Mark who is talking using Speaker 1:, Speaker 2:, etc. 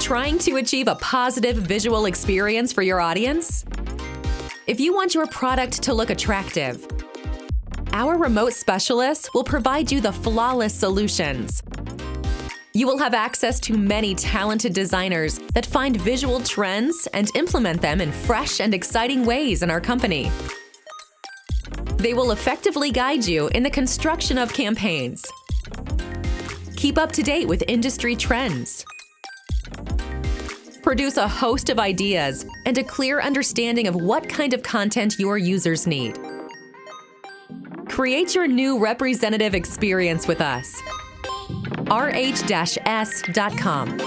Speaker 1: Trying to achieve a positive visual experience for your audience? If you want your product to look attractive, our remote specialists will provide you the flawless solutions. You will have access to many talented designers that find visual trends and implement them in fresh and exciting ways in our company. They will effectively guide you in the construction of campaigns. Keep up to date with industry trends. Produce a host of ideas and a clear understanding of what kind of content your users need. Create your new representative experience with us. rh-s.com.